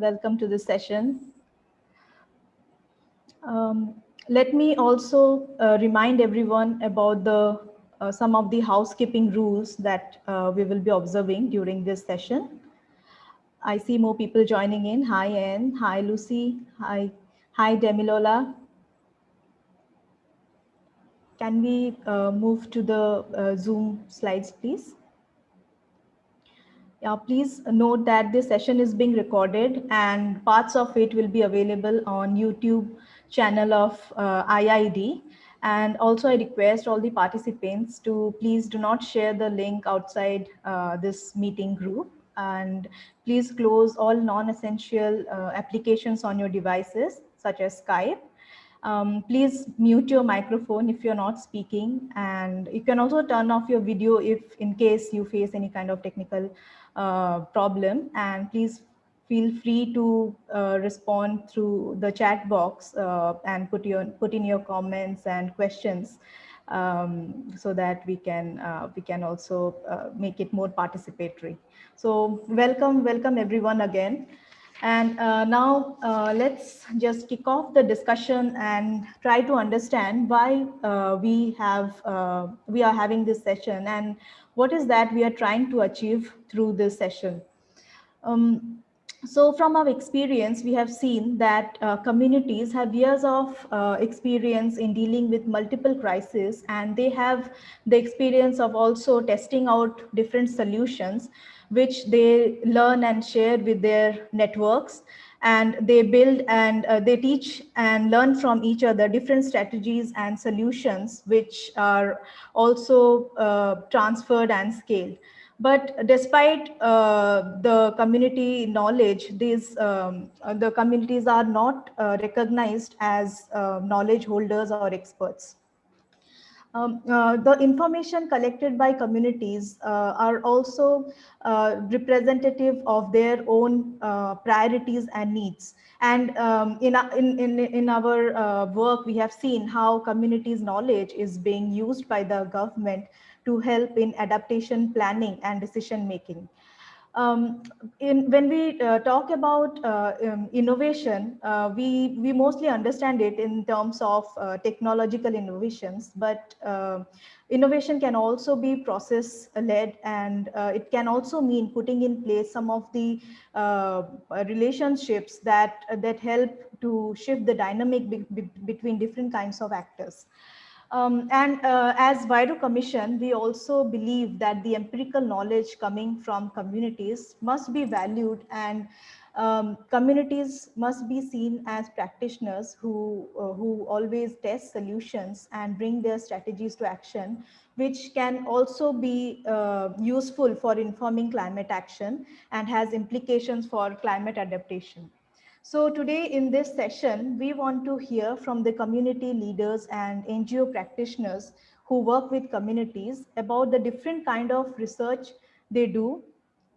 Welcome to this session. Um, let me also uh, remind everyone about the uh, some of the housekeeping rules that uh, we will be observing during this session. I see more people joining in. Hi, Anne. Hi, Lucy. Hi, hi, Demilola. Can we uh, move to the uh, Zoom slides, please? Yeah, please note that this session is being recorded and parts of it will be available on YouTube channel of uh, IIED. And also I request all the participants to please do not share the link outside uh, this meeting group and please close all non-essential uh, applications on your devices such as Skype. Um, please mute your microphone if you're not speaking and you can also turn off your video if in case you face any kind of technical problem and please feel free to uh, respond through the chat box uh, and put your put in your comments and questions um, so that we can uh, we can also uh, make it more participatory. So welcome, welcome everyone again. And uh, now uh, let's just kick off the discussion and try to understand why uh, we have uh, we are having this session and what is that we are trying to achieve through this session. Um, so from our experience, we have seen that uh, communities have years of uh, experience in dealing with multiple crises and they have the experience of also testing out different solutions which they learn and share with their networks and they build and uh, they teach and learn from each other different strategies and solutions which are also uh, transferred and scaled. But despite uh, the community knowledge, these um, the communities are not uh, recognized as uh, knowledge holders or experts. Um, uh, the information collected by communities uh, are also uh, representative of their own uh, priorities and needs. And um, in, in, in, in our uh, work, we have seen how communities' knowledge is being used by the government to help in adaptation planning and decision making. Um, in, when we uh, talk about uh, um, innovation, uh, we, we mostly understand it in terms of uh, technological innovations, but uh, innovation can also be process led and uh, it can also mean putting in place some of the relationships that, that help to shift the dynamic be be between different kinds of actors. Um, and uh, as Vairo Commission, we also believe that the empirical knowledge coming from communities must be valued and um, communities must be seen as practitioners who, uh, who always test solutions and bring their strategies to action, which can also be uh, useful for informing climate action and has implications for climate adaptation. So today in this session, we want to hear from the community leaders and NGO practitioners who work with communities about the different kind of research they do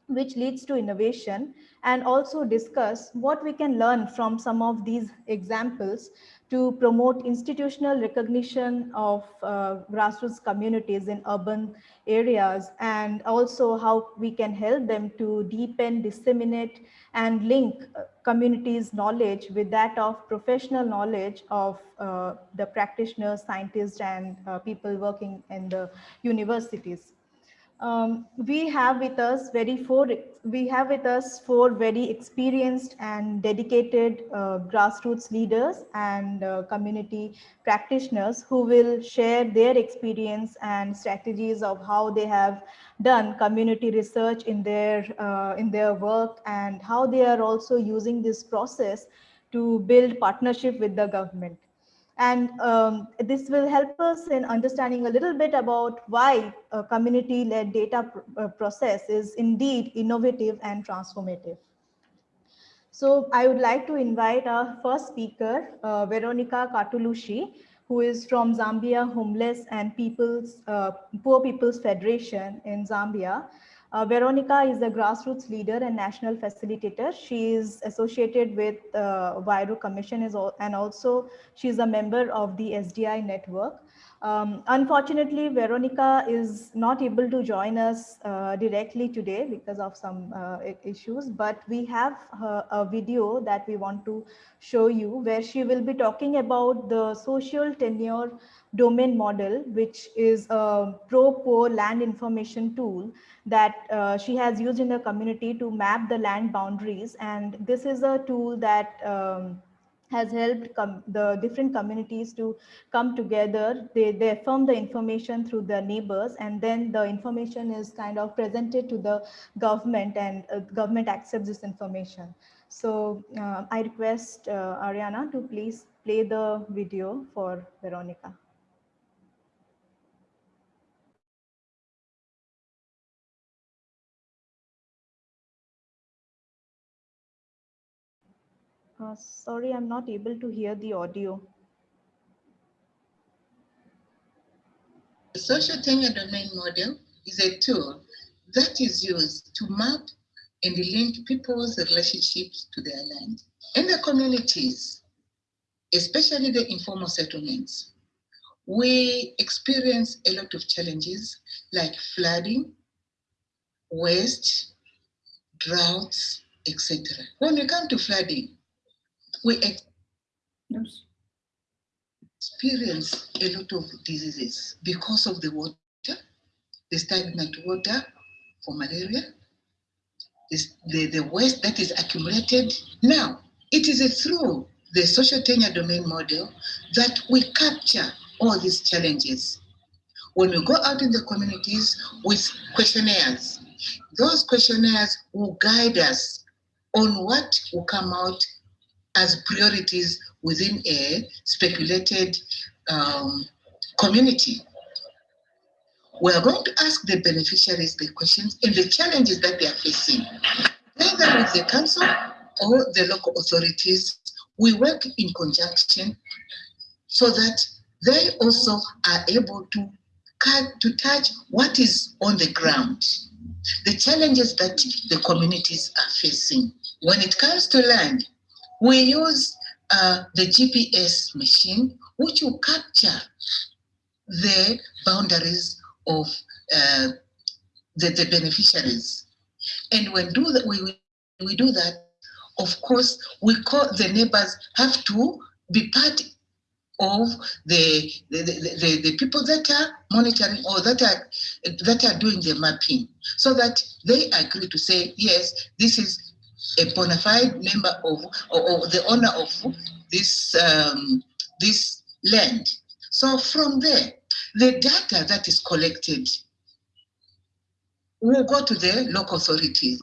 which leads to innovation and also discuss what we can learn from some of these examples to promote institutional recognition of uh, grassroots communities in urban areas and also how we can help them to deepen, disseminate and link uh, communities knowledge with that of professional knowledge of uh, the practitioners, scientists and uh, people working in the universities um, we have with us very four we have with us four very experienced and dedicated uh, grassroots leaders and uh, community practitioners who will share their experience and strategies of how they have done community research in their uh, in their work and how they are also using this process to build partnership with the government and um, this will help us in understanding a little bit about why a community-led data pr uh, process is indeed innovative and transformative. So I would like to invite our first speaker, uh, Veronica Katulushi, who is from Zambia Homeless and People's uh, Poor People's Federation in Zambia. Uh, Veronica is a grassroots leader and national facilitator. She is associated with uh, Vairo Commission is all, and also she's a member of the SDI network. Um, unfortunately, Veronica is not able to join us uh, directly today because of some uh, issues, but we have uh, a video that we want to show you where she will be talking about the social tenure domain model, which is a pro-poor land information tool that uh, she has used in the community to map the land boundaries. And this is a tool that um, has helped the different communities to come together. They, they affirm the information through their neighbors and then the information is kind of presented to the government and uh, government accepts this information. So uh, I request uh, Ariana to please play the video for Veronica. Uh, sorry, I'm not able to hear the audio. The social tenure domain model is a tool that is used to map and link people's relationships to their land. In the communities, especially the informal settlements, we experience a lot of challenges like flooding, waste, droughts, etc. When we come to flooding, we experience a lot of diseases because of the water, the stagnant water for malaria, the, the waste that is accumulated. Now, it is through the social tenure domain model that we capture all these challenges. When we go out in the communities with questionnaires, those questionnaires will guide us on what will come out as priorities within a speculated um, community. We are going to ask the beneficiaries the questions and the challenges that they are facing. Either with the council or the local authorities, we work in conjunction so that they also are able to, to touch what is on the ground, the challenges that the communities are facing. When it comes to land, we use uh, the GPS machine, which will capture the boundaries of uh, the, the beneficiaries. And when do that, we, we do that, of course, we call the neighbors have to be part of the, the, the, the, people that are monitoring or that are that are doing the mapping so that they agree to say yes this is a bona fide member of or, or the owner of this um, this land. So from there, the data that is collected will go to the local authorities.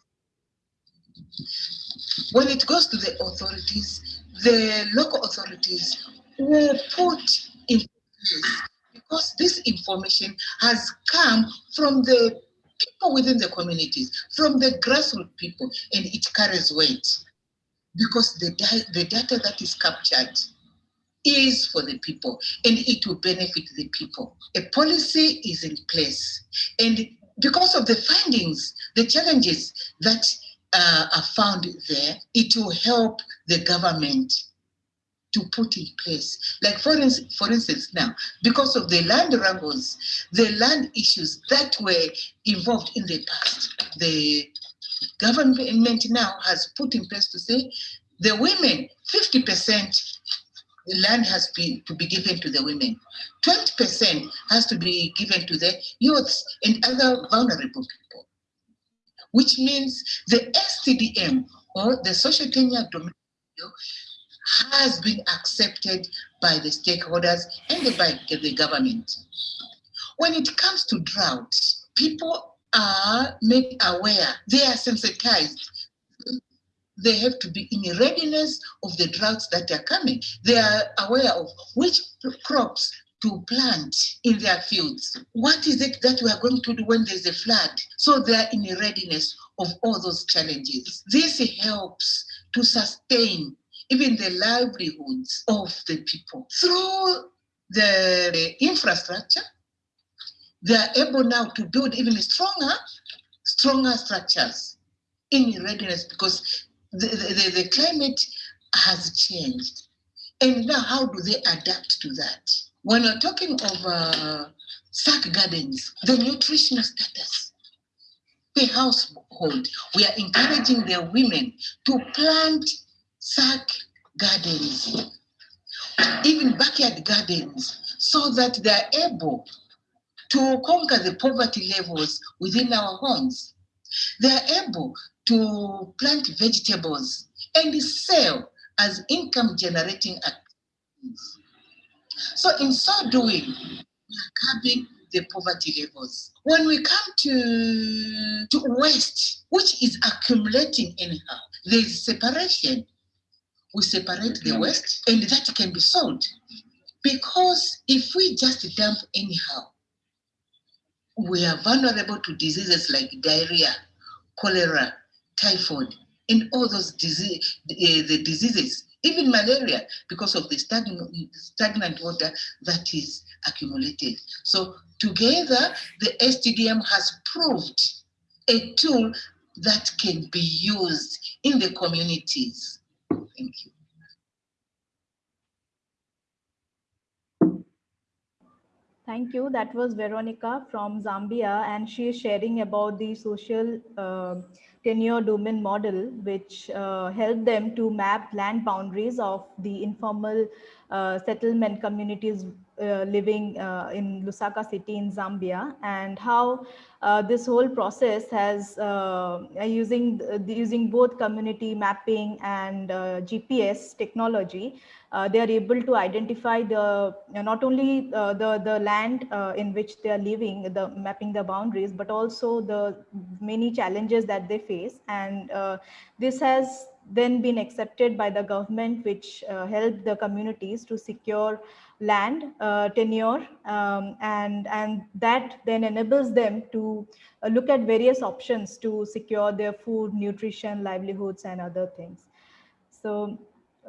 When it goes to the authorities, the local authorities will put in place because this information has come from the people within the communities, from the grassroots people, and it carries weight because the, the data that is captured is for the people and it will benefit the people. A policy is in place and because of the findings, the challenges that uh, are found there, it will help the government to put in place. Like for, instance, for instance now, because of the land wrangles, the land issues that were involved in the past, the government now has put in place to say the women, 50% the land has been to be given to the women. 20% has to be given to the youths and other vulnerable people, which means the STDM or the social tenure domain has been accepted by the stakeholders and by the government. When it comes to drought, people are made aware, they are sensitized. They have to be in readiness of the droughts that are coming. They are aware of which crops to plant in their fields. What is it that we are going to do when there's a flood? So they are in readiness of all those challenges. This helps to sustain even the livelihoods of the people. Through the infrastructure, they are able now to build even stronger, stronger structures in readiness because the, the, the climate has changed. And now how do they adapt to that? When we're talking of uh, sack gardens, the nutritional status, the household, we are encouraging the women to plant sack gardens, even backyard gardens, so that they're able to conquer the poverty levels within our homes. They're able to plant vegetables and sell as income generating activities. So in so doing, we are curbing the poverty levels. When we come to, to waste, which is accumulating anyhow, there is separation. We separate the waste and that can be sold. Because if we just dump anyhow, we are vulnerable to diseases like diarrhea, cholera, typhoid, and all those disease, uh, the diseases, even malaria, because of the stagnant, stagnant water that is accumulated. So together, the STDM has proved a tool that can be used in the communities. Thank you. Thank you. That was Veronica from Zambia, and she is sharing about the social uh, tenure domain model, which uh, helped them to map land boundaries of the informal uh, settlement communities living uh, in Lusaka city in Zambia and how uh, this whole process has uh, using using both community mapping and GPS technology they are able to identify the not only the the land in which they are living the mapping the boundaries but also the many challenges that they face. And this has then been accepted by the government, which uh, helped the communities to secure land uh, tenure um, and and that then enables them to uh, look at various options to secure their food nutrition livelihoods and other things so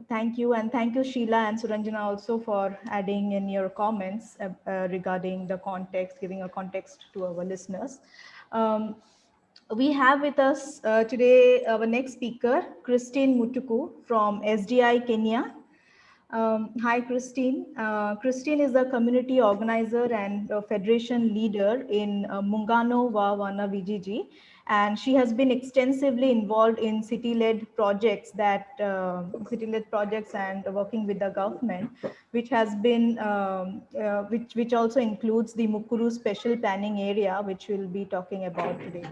thank you and thank you sheila and suranjana also for adding in your comments uh, uh regarding the context giving a context to our listeners um, we have with us uh, today our next speaker, Christine Mutuku from SDI Kenya. Um, hi, Christine. Uh, Christine is a community organizer and federation leader in uh, Muungano wa Wanavijiji, and she has been extensively involved in city-led projects that uh, city-led projects and working with the government, which has been um, uh, which which also includes the Mukuru Special Planning Area, which we'll be talking about today.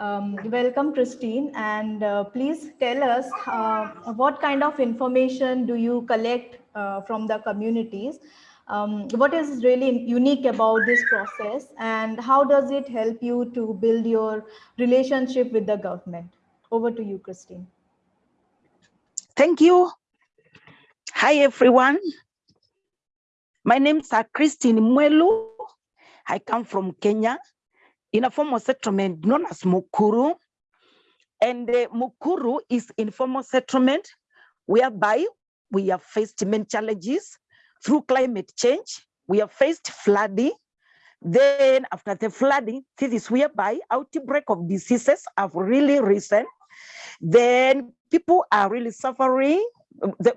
Um, welcome, Christine, and uh, please tell us uh, what kind of information do you collect uh, from the communities? Um, what is really unique about this process and how does it help you to build your relationship with the government? Over to you, Christine. Thank you. Hi, everyone. My name is Christine Mwelu. I come from Kenya in a formal settlement known as Mukuru. And uh, Mukuru is informal settlement whereby we have faced many challenges through climate change. We have faced flooding. Then after the flooding, this is whereby outbreak of diseases have really risen. Then people are really suffering.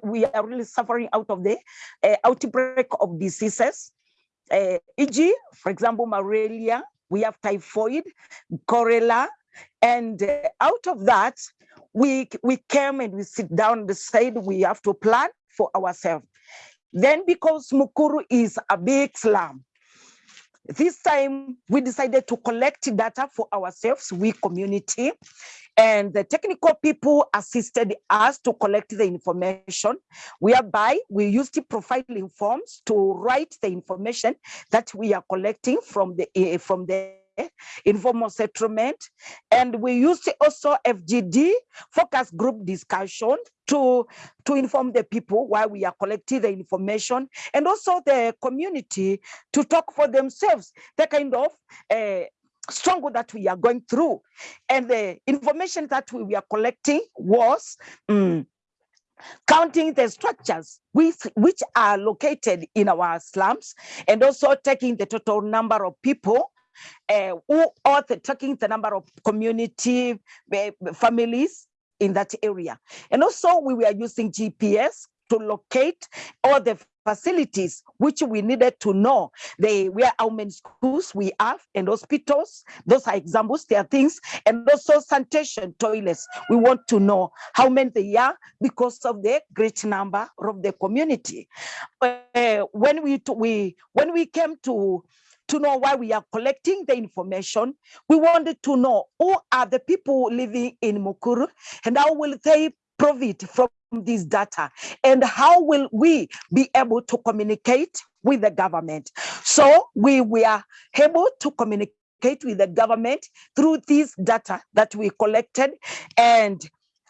We are really suffering out of the uh, outbreak of diseases. Uh, e.g., for example, malaria, we have typhoid, cholera, and uh, out of that, we, we came and we sit down and decide we have to plan for ourselves. Then because Mukuru is a big slum, this time we decided to collect data for ourselves, we community, and the technical people assisted us to collect the information, whereby we used profiling forms to write the information that we are collecting from the uh, from the informal settlement. And we used also FGD, focus group discussion, to, to inform the people why we are collecting the information and also the community to talk for themselves, the kind of uh, struggle that we are going through. And the information that we were collecting was um, counting the structures which, which are located in our slums and also taking the total number of people uh, who are the, tracking the number of community uh, families in that area. And also we were using GPS to locate all the facilities which we needed to know. They where how many schools we have and hospitals. Those are examples. There are things. And also sanitation toilets. We want to know how many they are because of the great number of the community. Uh, when we we when we came to to know why we are collecting the information. We wanted to know who are the people living in Mukuru and how will they profit from this data and how will we be able to communicate with the government. So we were able to communicate with the government through this data that we collected and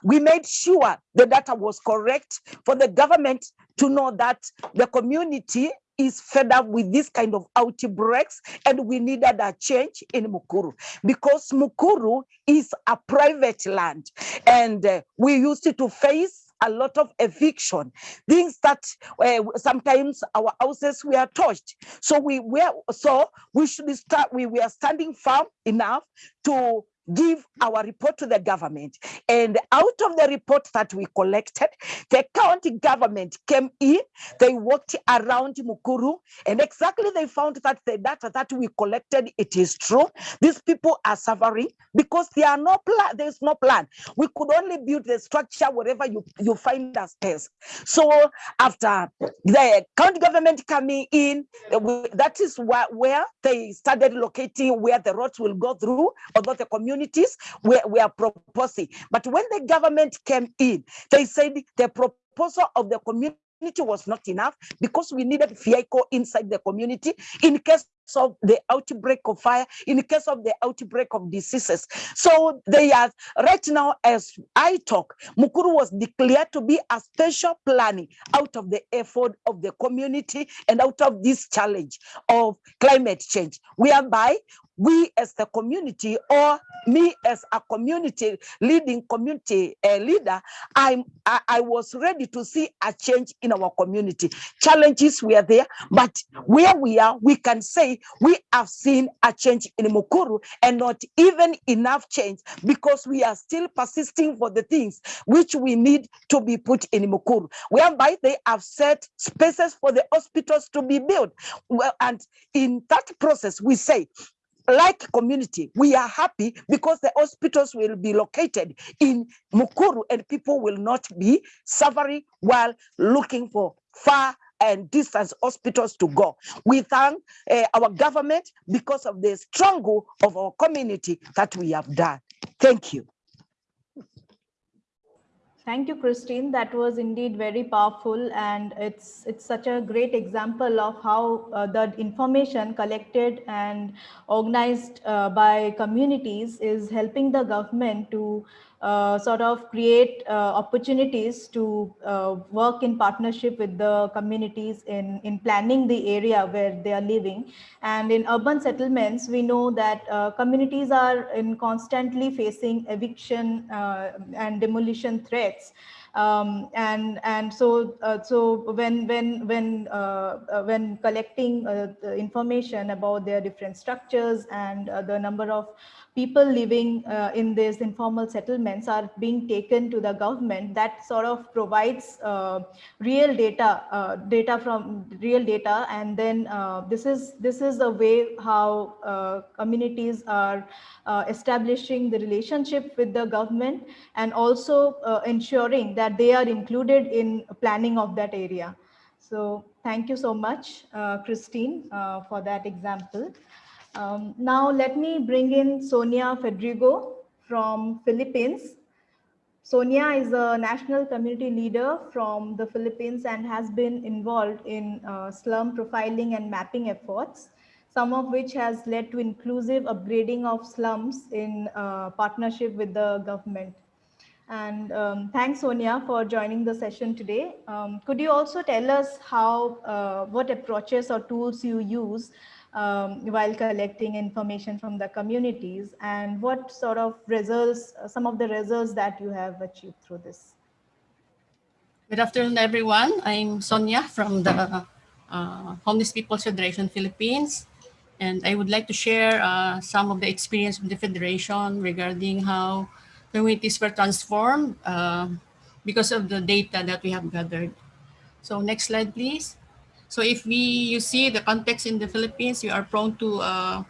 we made sure the data was correct for the government to know that the community is fed up with this kind of outbreaks and we needed a change in Mukuru because Mukuru is a private land and uh, we used to face a lot of eviction, things that uh, sometimes our houses were touched. So we were so we should start. We were standing firm enough to give our report to the government. And out of the report that we collected, the county government came in, they walked around Mukuru, and exactly they found that the data that we collected, it is true. These people are suffering because there are no plan, there's no plan. We could only build the structure wherever you, you find a space. So after the county government coming in, that is where, where they started locating where the roads will go through, although the community communities we, we are proposing. But when the government came in, they said the proposal of the community was not enough because we needed vehicle inside the community in case of the outbreak of fire, in case of the outbreak of diseases. So they are right now, as I talk, Mukuru was declared to be a special planning out of the effort of the community and out of this challenge of climate change, whereby we as the community or me as a community leading community uh, leader I'm, I, I was ready to see a change in our community challenges were there but where we are we can say we have seen a change in mukuru and not even enough change because we are still persisting for the things which we need to be put in mukuru whereby they have set spaces for the hospitals to be built. Well and in that process we say like community, we are happy because the hospitals will be located in Mukuru and people will not be suffering while looking for far and distance hospitals to go. We thank uh, our government because of the struggle of our community that we have done. Thank you. Thank you, Christine. That was indeed very powerful, and it's it's such a great example of how uh, the information collected and organized uh, by communities is helping the government to uh, sort of create uh, opportunities to uh, work in partnership with the communities in, in planning the area where they are living. And in urban settlements, we know that uh, communities are in constantly facing eviction uh, and demolition threats. Um, and and so uh, so when when when uh, uh, when collecting information about their different structures and the number of people living uh, in these informal settlements are being taken to the government that sort of provides uh, real data uh, data from real data. And then uh, this is this is a way how uh, communities are uh, establishing the relationship with the government and also ensuring that they are included in planning of that area. So thank you so much christine for that example um, now let me bring in Sonia Fadrigo from Philippines. Sonia is a national community leader from the Philippines and has been involved in uh, slum profiling and mapping efforts, some of which has led to inclusive upgrading of slums in uh, partnership with the government. And um, thanks, Sonia, for joining the session today. Um, could you also tell us how, uh, what approaches or tools you use um, while collecting information from the communities and what sort of results, uh, some of the results that you have achieved through this. Good afternoon, everyone. I'm Sonia from the uh, Homeless People's Federation Philippines. And I would like to share uh, some of the experience of the Federation regarding how communities were transformed uh, because of the data that we have gathered. So next slide, please. So if we, you see the context in the Philippines, we are prone to uh,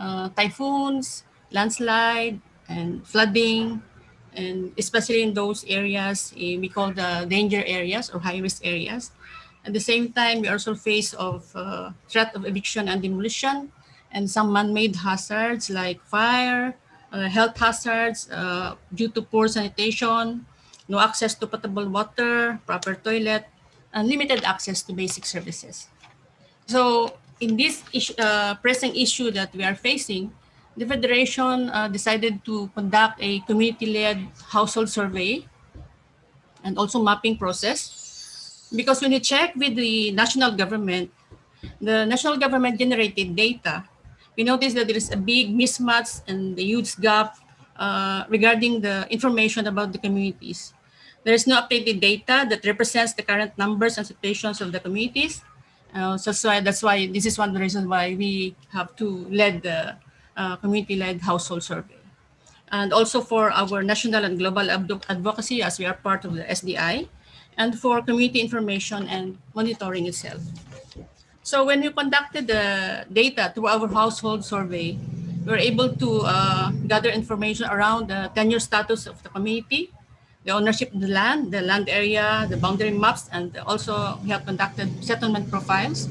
uh, typhoons, landslide, and flooding, and especially in those areas eh, we call the danger areas or high risk areas. At the same time, we also face of uh, threat of eviction and demolition, and some man-made hazards like fire, uh, health hazards uh, due to poor sanitation, no access to potable water, proper toilet, and limited access to basic services. So in this issue, uh, pressing issue that we are facing, the Federation uh, decided to conduct a community-led household survey and also mapping process. Because when you check with the national government, the national government generated data, we noticed that there is a big mismatch and a huge gap uh, regarding the information about the communities. There is no updated data that represents the current numbers and situations of the communities. Uh, so that's why, that's why this is one reasons why we have to lead the uh, community-led household survey. And also for our national and global advocacy as we are part of the SDI and for community information and monitoring itself. So when we conducted the data through our household survey, we were able to uh, gather information around the tenure status of the community, the ownership of the land, the land area, the boundary maps, and also we have conducted settlement profiles.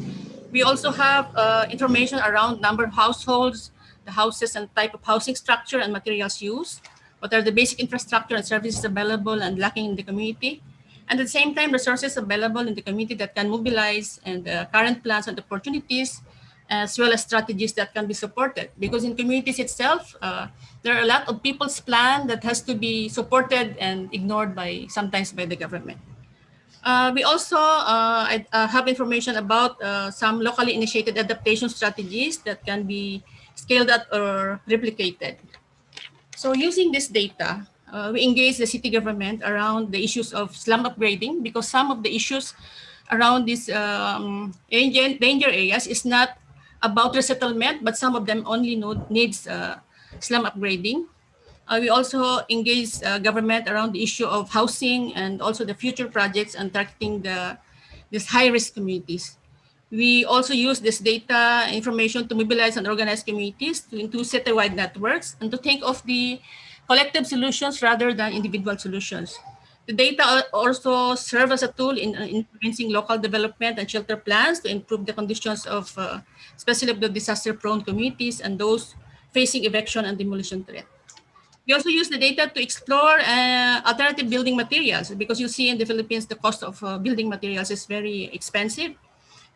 We also have uh, information around number of households, the houses and type of housing structure and materials used, what are the basic infrastructure and services available and lacking in the community, and at the same time, resources available in the community that can mobilize and uh, current plans and opportunities, as well as strategies that can be supported. Because in communities itself, uh, there are a lot of people's plan that has to be supported and ignored by sometimes by the government. Uh, we also uh, uh, have information about uh, some locally initiated adaptation strategies that can be scaled up or replicated. So using this data, uh, we engage the city government around the issues of slum upgrading because some of the issues around these um, danger areas is not about resettlement, but some of them only needs uh, slum upgrading. Uh, we also engage uh, government around the issue of housing and also the future projects and targeting the these high-risk communities. We also use this data information to mobilize and organize communities to, into citywide networks and to think of the collective solutions rather than individual solutions. The data also serve as a tool in uh, influencing local development and shelter plans to improve the conditions of uh, especially of the disaster-prone communities and those facing eviction and demolition threat. We also use the data to explore uh, alternative building materials because you see in the Philippines, the cost of uh, building materials is very expensive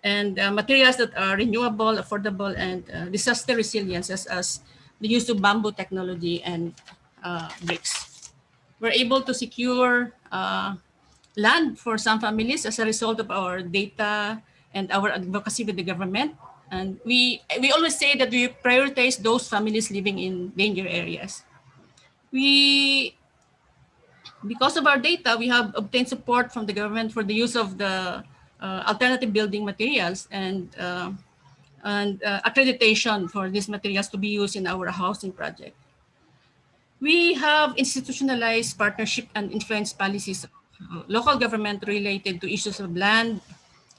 and uh, materials that are renewable, affordable, and uh, disaster resilience as, as the use of bamboo technology and uh, bricks. We're able to secure uh, land for some families as a result of our data and our advocacy with the government. And we, we always say that we prioritize those families living in danger areas. We, because of our data, we have obtained support from the government for the use of the uh, alternative building materials and uh, and uh, accreditation for these materials to be used in our housing project. We have institutionalized partnership and influence policies of local government related to issues of land,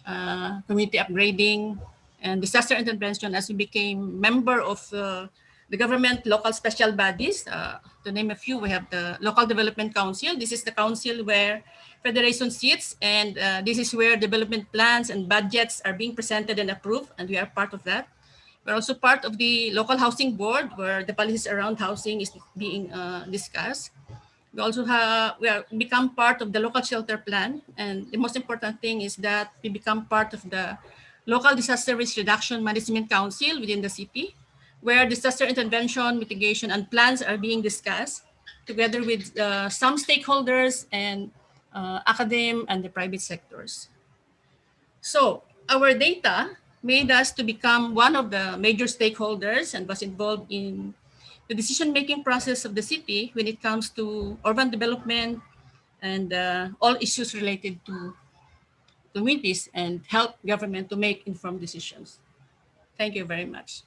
uh, community upgrading, and disaster intervention as we became member of uh, the government local special bodies. Uh, to name a few, we have the Local Development Council. This is the council where federation sits, and uh, this is where development plans and budgets are being presented and approved, and we are part of that. We're also part of the local housing board, where the policies around housing is being uh, discussed. We also have, we are become part of the local shelter plan, and the most important thing is that we become part of the local disaster risk reduction management council within the city, where disaster intervention, mitigation, and plans are being discussed together with uh, some stakeholders and uh, and the private sectors. So our data made us to become one of the major stakeholders and was involved in the decision-making process of the city when it comes to urban development and uh, all issues related to communities and help government to make informed decisions. Thank you very much.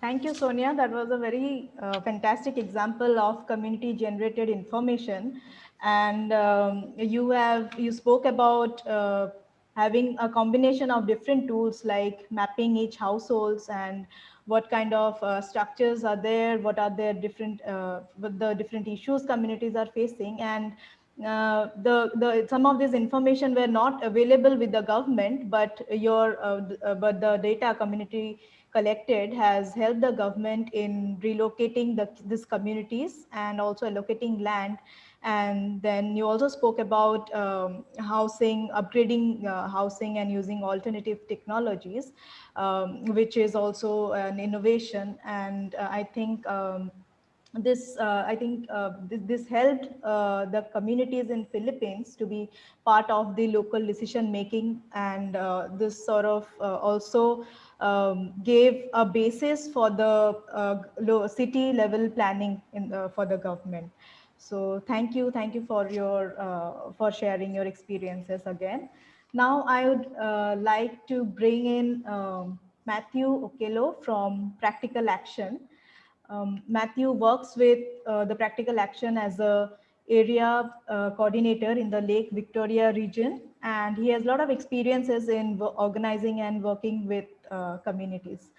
Thank you, Sonia. That was a very uh, fantastic example of community generated information. and um, you have you spoke about uh, having a combination of different tools like mapping each households and what kind of uh, structures are there, what are their different, uh, the different issues communities are facing. And uh, the, the, some of this information were not available with the government, but your, uh, uh, but the data community collected has helped the government in relocating the, these communities and also allocating land and then you also spoke about um, housing, upgrading uh, housing and using alternative technologies, um, which is also an innovation. And uh, I think um, this uh, i think uh, this, this, helped uh, the communities in philippines to be part of the local decision making and uh, this sort of uh, also um, gave a basis for the uh, city level planning in, for the government so thank you, thank you for your for sharing your experiences again. Now I would like to bring in um, Matthew Okello from Practical Action. Um, Matthew works with uh, the Practical Action as a area uh, coordinator in the Lake Victoria region, and he has a lot of experiences in organizing and working with uh, communities.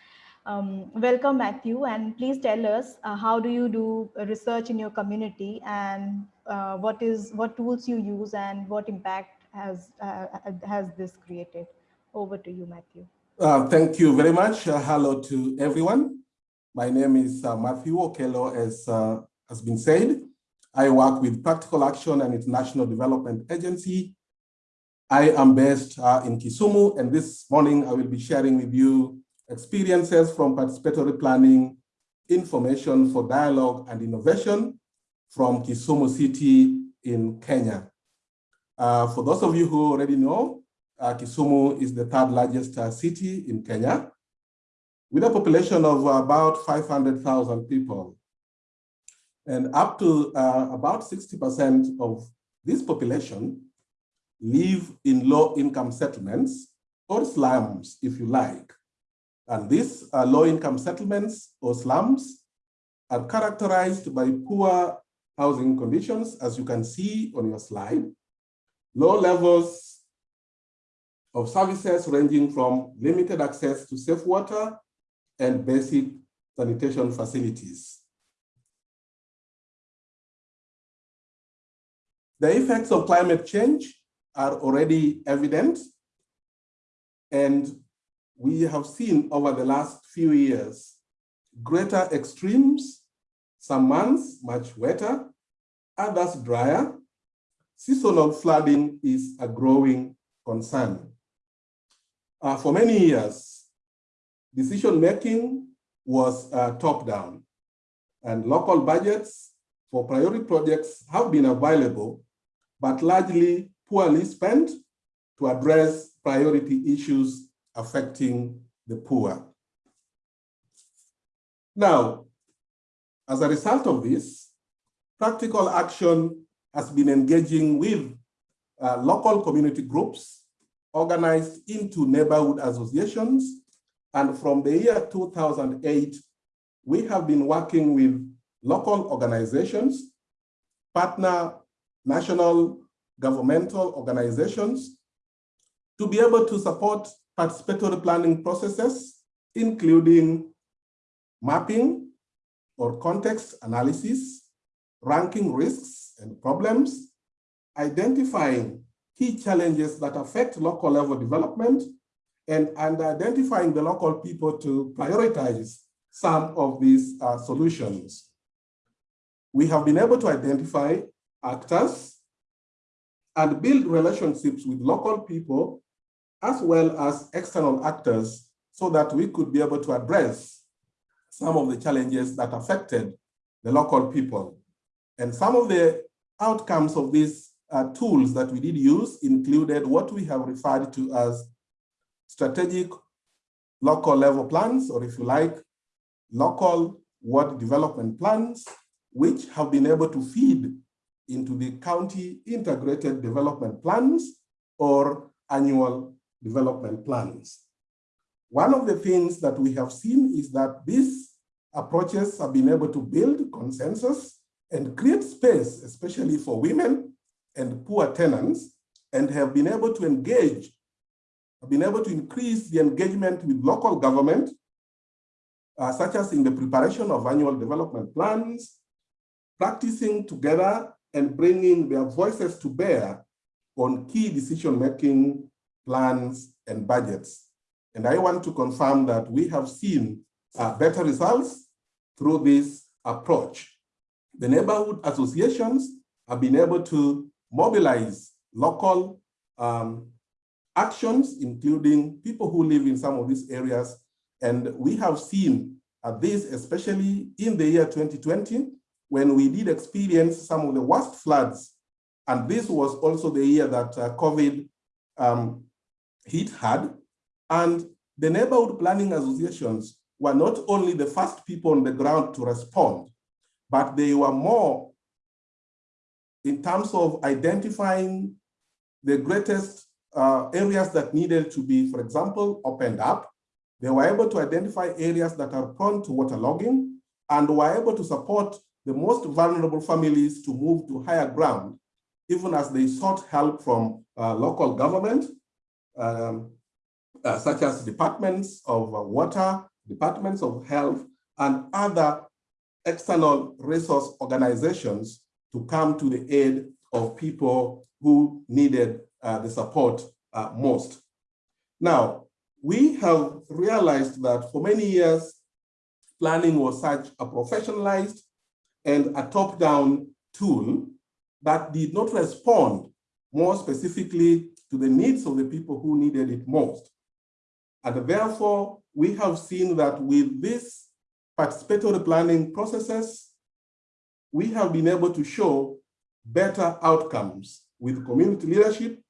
Um, welcome, Matthew, and please tell us uh, how do you do research in your community and uh, what is what tools you use and what impact has uh, has this created? Over to you, Matthew. Thank you very much. Hello to everyone. My name is uh, Matthew Okello, as has been said. I work with Practical Action and International Development Agency. I am based in Kisumu, and this morning I will be sharing with you experiences from participatory planning, information for dialogue and innovation from Kisumu City in Kenya. Uh, for those of you who already know, uh, Kisumu is the third largest uh, city in Kenya with a population of about 500,000 people. And up to uh, about 60% of this population live in low income settlements or slums, if you like. And these uh, low-income settlements or slums are characterized by poor housing conditions, as you can see on your slide, low levels of services ranging from limited access to safe water and basic sanitation facilities. The effects of climate change are already evident and we have seen over the last few years greater extremes, some months much wetter, others drier. Seasonal flooding is a growing concern. Uh, for many years, decision-making was uh, top-down, and local budgets for priority projects have been available, but largely poorly spent to address priority issues affecting the poor. Now, as a result of this, practical action has been engaging with uh, local community groups organized into neighborhood associations. And from the year 2008, we have been working with local organizations, partner national governmental organizations to be able to support participatory planning processes, including mapping or context analysis, ranking risks and problems, identifying key challenges that affect local level development, and, and identifying the local people to prioritize some of these uh, solutions. We have been able to identify actors and build relationships with local people as well as external actors so that we could be able to address some of the challenges that affected the local people. And some of the outcomes of these uh, tools that we did use included what we have referred to as strategic local level plans, or if you like, local ward development plans, which have been able to feed into the county integrated development plans or annual development plans. One of the things that we have seen is that these approaches have been able to build consensus and create space, especially for women, and poor tenants and have been able to engage, have been able to increase the engagement with local government, uh, such as in the preparation of annual development plans, practicing together and bringing their voices to bear on key decision-making plans and budgets. And I want to confirm that we have seen uh, better results through this approach. The neighborhood associations have been able to mobilize local um, actions, including people who live in some of these areas. And we have seen this, especially in the year 2020, when we did experience some of the worst floods. And this was also the year that uh, COVID um, hit hard. And the neighborhood planning associations were not only the first people on the ground to respond, but they were more in terms of identifying the greatest uh, areas that needed to be, for example, opened up. They were able to identify areas that are prone to waterlogging and were able to support the most vulnerable families to move to higher ground, even as they sought help from uh, local government, um, uh, such as departments of uh, water, departments of health, and other external resource organizations to come to the aid of people who needed uh, the support uh, most. Now, we have realized that for many years, planning was such a professionalized and a top-down tool that did not respond more specifically to the needs of the people who needed it most. And therefore, we have seen that with this participatory planning processes, we have been able to show better outcomes with community leadership,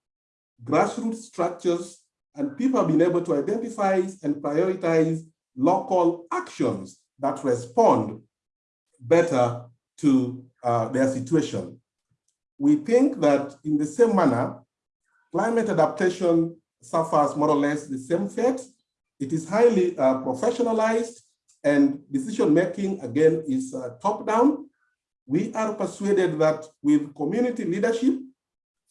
grassroots structures, and people have been able to identify and prioritize local actions that respond better to uh, their situation. We think that in the same manner, climate adaptation suffers more or less the same fate. It is highly uh, professionalized and decision-making, again, is uh, top-down. We are persuaded that with community leadership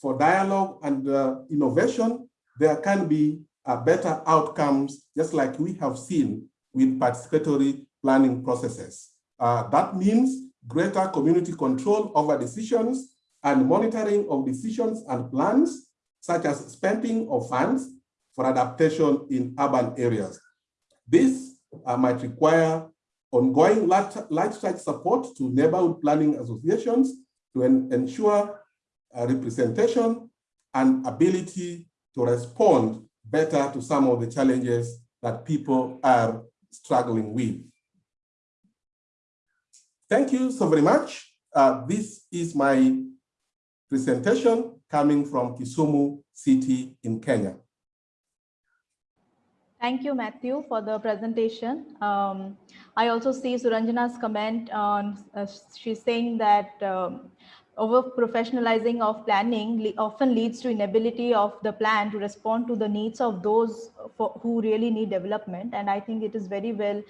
for dialogue and uh, innovation, there can be uh, better outcomes, just like we have seen with participatory planning processes. Uh, that means greater community control over decisions and monitoring of decisions and plans, such as spending of funds for adaptation in urban areas. This uh, might require ongoing life cycle support to neighborhood planning associations to en ensure representation and ability to respond better to some of the challenges that people are struggling with. Thank you so very much. Uh, this is my presentation coming from Kisumu City in Kenya. Thank you, Matthew, for the presentation. Um, I also see Suranjana's comment on, uh, she's saying that um, over professionalizing of planning often leads to inability of the plan to respond to the needs of those for, who really need development. And I think it is very well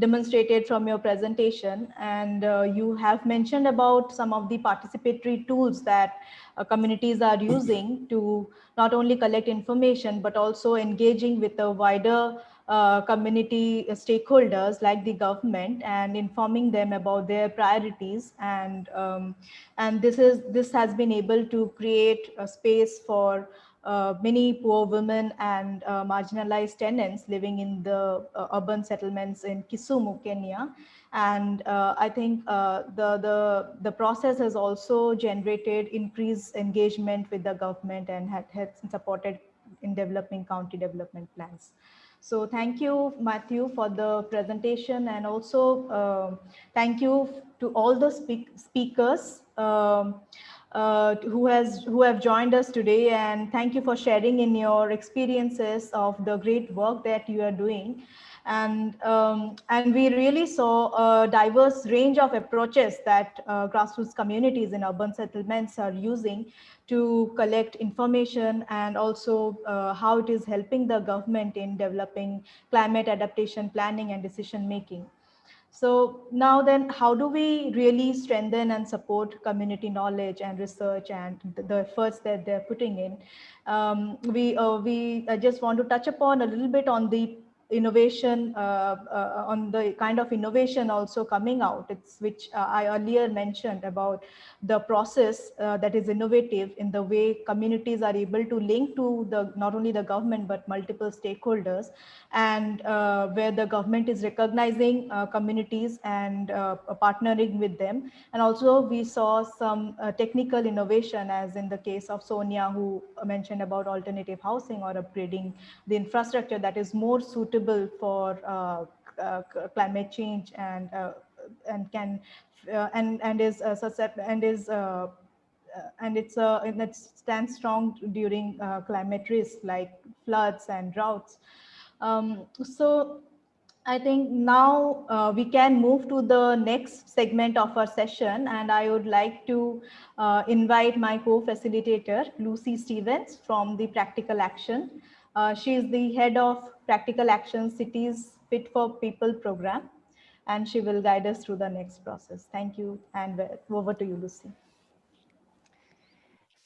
demonstrated from your presentation. And uh, you have mentioned about some of the participatory tools that uh, communities are using to not only collect information, but also engaging with a wider uh, community stakeholders like the government and informing them about their priorities and um, and this is this has been able to create a space for uh, many poor women and uh, marginalized tenants living in the uh, urban settlements in Kisumu, Kenya. And uh, I think the, the, the process has also generated increased engagement with the government and had supported in developing county development plans. So thank you, Matthew, for the presentation and also uh, thank you to all the speak speakers um, uh, who has who have joined us today. And thank you for sharing in your experiences of the great work that you are doing and um, and we really saw a diverse range of approaches that uh, grassroots communities in urban settlements are using to collect information and also uh, how it is helping the government in developing climate adaptation planning and decision making. So now then, how do we really strengthen and support community knowledge and research and the, efforts that they're putting in? Um, we uh, we just want to touch upon a little bit on the innovation uh, uh, on the kind of innovation also coming out it's which uh, i earlier mentioned about the process uh, that is innovative in the way communities are able to link to the not only the government but multiple stakeholders and uh, where the government is recognizing uh, communities and partnering with them. And also we saw some technical innovation as in the case of sonia who mentioned about alternative housing or upgrading the infrastructure that is more suitable for uh, uh, climate change and uh, and can and and is and is and it's a and it stands strong during climate risk like floods and droughts. Um, so I think now uh, we can move to the next segment of our session and I would like to uh, invite my co-facilitator Lucy Stevens from the Practical Action. Uh, she is the head of Practical Action Cities Fit for People program, and she will guide us through the next process. Thank you, and over to you, Lucy.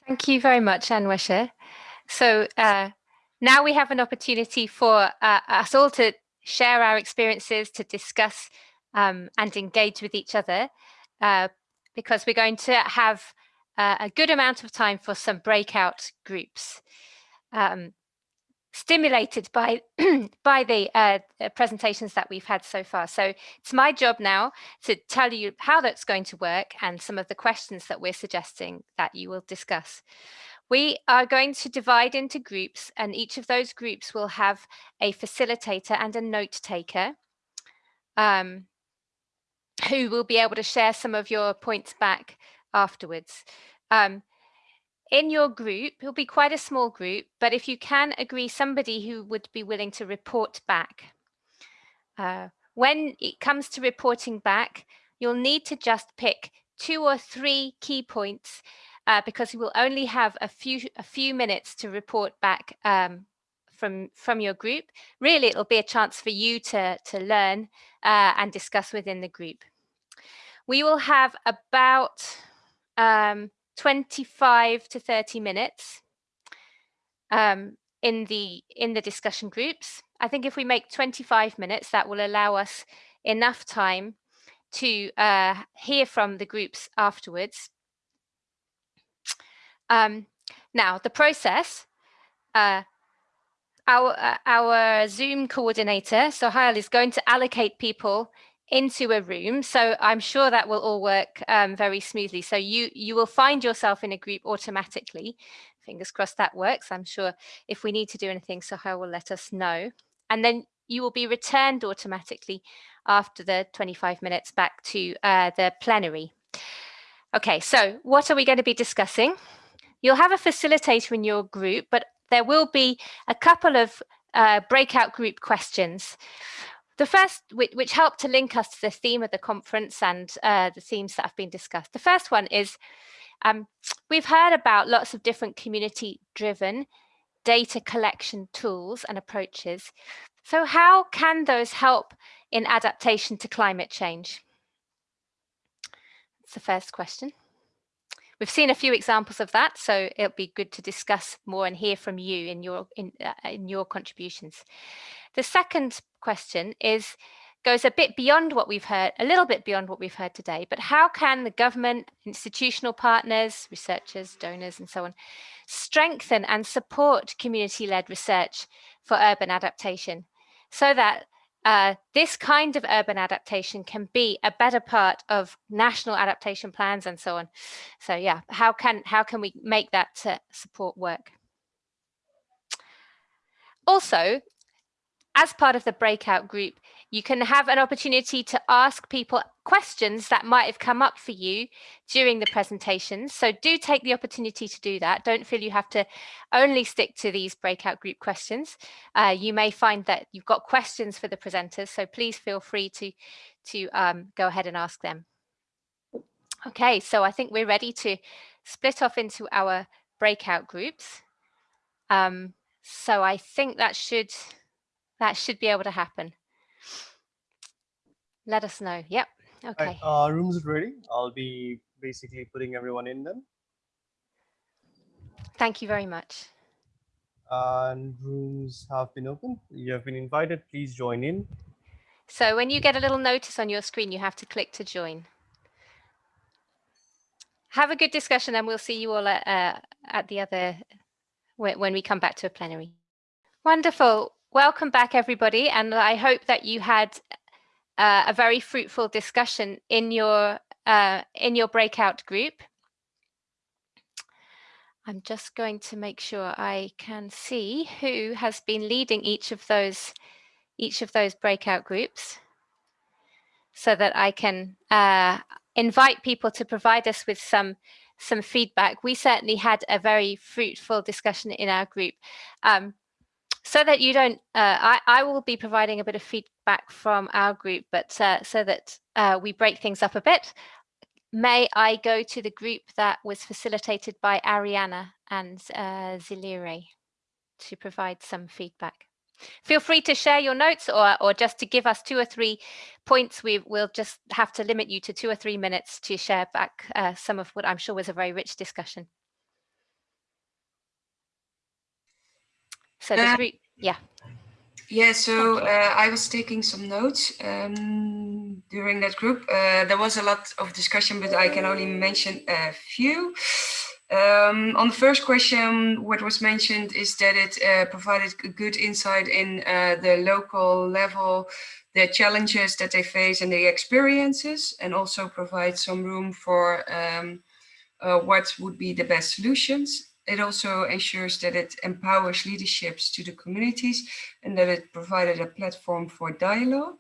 Thank you very much, Anwesha. So uh, now we have an opportunity for uh, us all to share our experiences, to discuss um, and engage with each other, uh, because we're going to have uh, a good amount of time for some breakout groups. Um, stimulated by by the uh, presentations that we've had so far. So it's my job now to tell you how that's going to work and some of the questions that we're suggesting that you will discuss. We are going to divide into groups and each of those groups will have a facilitator and a note taker um, who will be able to share some of your points back afterwards. Um, in your group, it'll be quite a small group, but if you can agree somebody who would be willing to report back. Uh, when it comes to reporting back, you'll need to just pick two or three key points uh, because you will only have a few a few minutes to report back um, from from your group. Really, it'll be a chance for you to to learn uh, and discuss within the group. We will have about um, 25 to 30 minutes um, in the in the discussion groups. I think if we make 25 minutes, that will allow us enough time to uh, hear from the groups afterwards. Um, now, the process, uh, our, uh, our Zoom coordinator, Sohail, is going to allocate people into a room. So I'm sure that will all work um, very smoothly. So you, you will find yourself in a group automatically. Fingers crossed that works. I'm sure if we need to do anything, Sohail will let us know. And then you will be returned automatically after the 25 minutes back to uh, the plenary. Okay, so what are we going to be discussing? You'll have a facilitator in your group, but there will be a couple of uh, breakout group questions. The first, which, helped to link us to the theme of the conference and uh, the themes that have been discussed. The first one is um, we've heard about lots of different community driven data collection tools and approaches. So how can those help in adaptation to climate change? That's the first question. We've seen a few examples of that, so it'll be good to discuss more and hear from you in your in, uh, in your contributions. The second question is goes a bit beyond what we've heard, a little bit beyond what we've heard today, but how can the government, institutional partners, researchers, donors, and so on, strengthen and support community-led research for urban adaptation so that uh, this kind of urban adaptation can be a better part of national adaptation plans and so on. So yeah, how can how can we make that uh, support work? Also, as part of the breakout group, you can have an opportunity to ask people questions that might have come up for you during the presentations. So do take the opportunity to do that. Don't feel you have to only stick to these breakout group questions. Uh, you may find that you've got questions for the presenters, so please feel free to, to um, go ahead and ask them. Okay, so I think we're ready to split off into our breakout groups. Um, so I think that should that should be able to happen. let us know. Yep. Right, Okay. uh, rooms are ready. I'll be basically putting everyone in them. Thank you very much. And rooms have been opened. You have been invited. Please join in. So when you get a little notice on your screen, you have to click to join. Have a good discussion and we'll see you all at, uh, at the other, when we come back to a plenary. Wonderful. Welcome back, everybody. And I hope that you had uh, a very fruitful discussion in your, uh, in your breakout group. I'm just going to make sure I can see who has been leading each of those each of those breakout groups so that I can uh, invite people to provide us with some some feedback. We certainly had a very fruitful discussion in our group. Um, so that you don't, uh, I, I will be providing a bit of feedback from our group, but uh, so that uh, we break things up a bit, may I go to the group that was facilitated by Ariana and uh, Zilire to provide some feedback. Feel free to share your notes or, or just to give us two or three points. We will just have to limit you to two or three minutes to share back uh, some of what I'm sure was a very rich discussion. So the Uh, yeah. Yeah, so uh, I was taking some notes um, during that group. Uh, there was a lot of discussion, but I can only mention a few. Um, on the first question, what was mentioned is that it uh, provided a good insight in uh, the local level, the challenges that they face and the experiences, and also provide some room for um, uh, what would be the best solutions. It also ensures that it empowers leaderships to the communities and that it provided a platform for dialogue.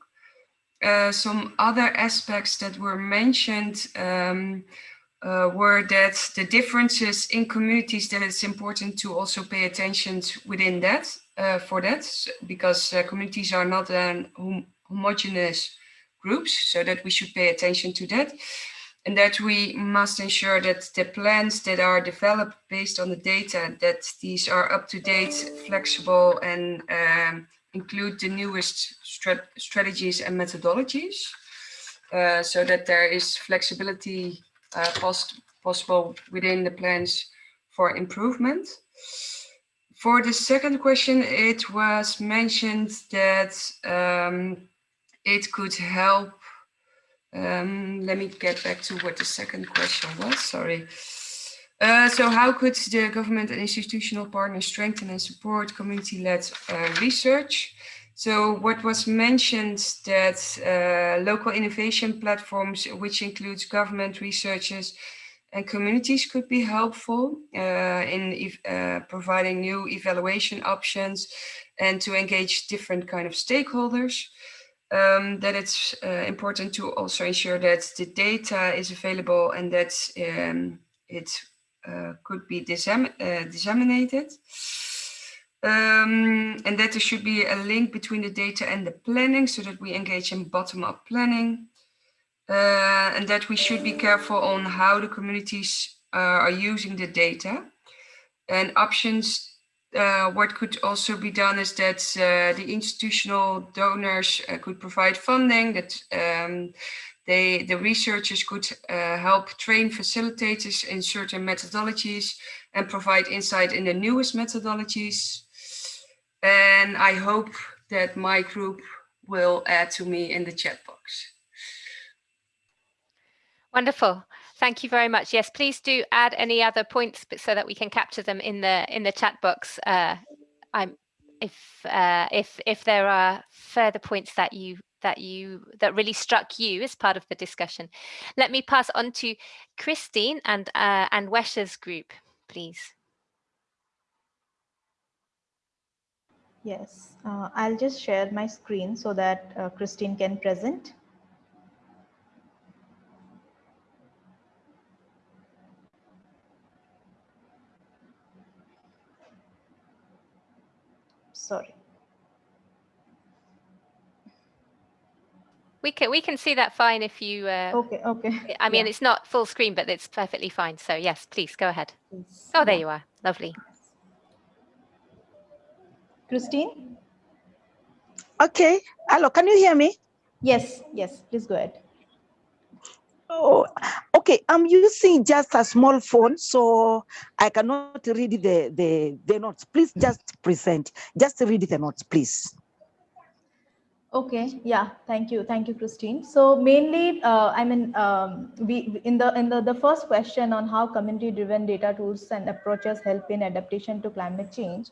Uh, some other aspects that were mentioned um, uh, were that the differences in communities that it's important to also pay attention within that uh, for that because uh, communities are not an hom homogeneous groups so that we should pay attention to that and that we must ensure that the plans that are developed based on the data that these are up to date flexible and um, include the newest strat strategies and methodologies uh, so that there is flexibility uh, possible within the plans for improvement. For the second question, it was mentioned that um, it could help. Um, let me get back to what the second question was, sorry. Uh, so how could the government and institutional partners strengthen and support community-led uh, research? So what was mentioned that uh, local innovation platforms, which includes government researchers and communities could be helpful uh, in uh, providing new evaluation options and to engage different kind of stakeholders. Um, that it's uh, important to also ensure that the data is available and that um, it uh, could be uh, disseminated. Um, and that there should be a link between the data and the planning so that we engage in bottom-up planning. Uh, and that we should be careful on how the communities uh, are using the data. And options, uh, what could also be done is that uh, the institutional donors uh, could provide funding, that um, they, the researchers could uh, help train facilitators in certain methodologies and provide insight in the newest methodologies. And I hope that my group will add to me in the chat box. Wonderful. Thank you very much. Yes, please do add any other points so that we can capture them in the in the chat box. Uh, I'm if uh, if if there are further points that you that you that really struck you as part of the discussion. Let me pass on to Christine and uh, Anwesha's group, please. Yes, uh, I'll just share my screen so that uh, Christine can present. Sorry. We can we can see that fine if you. Uh, Okay, okay. I mean, Yeah. it's not full screen, but it's perfectly fine. So yes, please go ahead. Yes, Oh, there yeah. you are. Lovely. Christine? Okay. Hello, can you hear me? Yes, yes, please go ahead. Oh, okay. I'm using just a small phone, so I cannot read the, the, the notes. Please just present. Just read the notes, please. Okay, yeah, thank you, thank you, Christine. So mainly, uh, I mean, um, we in the in the the first question on how community-driven data tools and approaches help in adaptation to climate change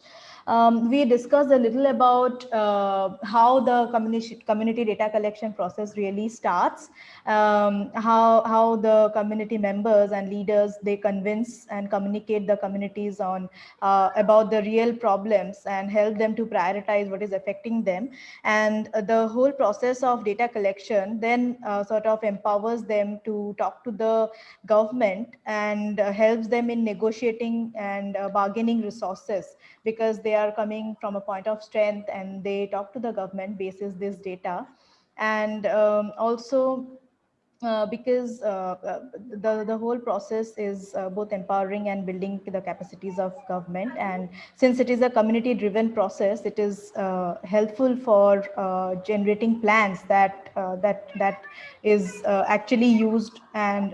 um, we discussed a little about uh, how the community, community data collection process really starts, um, how, how the community members and leaders, they convince and communicate the communities on uh, about the real problems and help them to prioritize what is affecting them. And uh, the whole process of data collection then uh, sort of empowers them to talk to the government and uh, helps them in negotiating and uh, bargaining resources because they are coming from a point of strength and they talk to the government basis this data. And um, also uh, because uh, uh, the, the whole process is uh, both empowering and building the capacities of government. And since it is a community driven process, it is uh, helpful for generating plans that, that, that is actually used and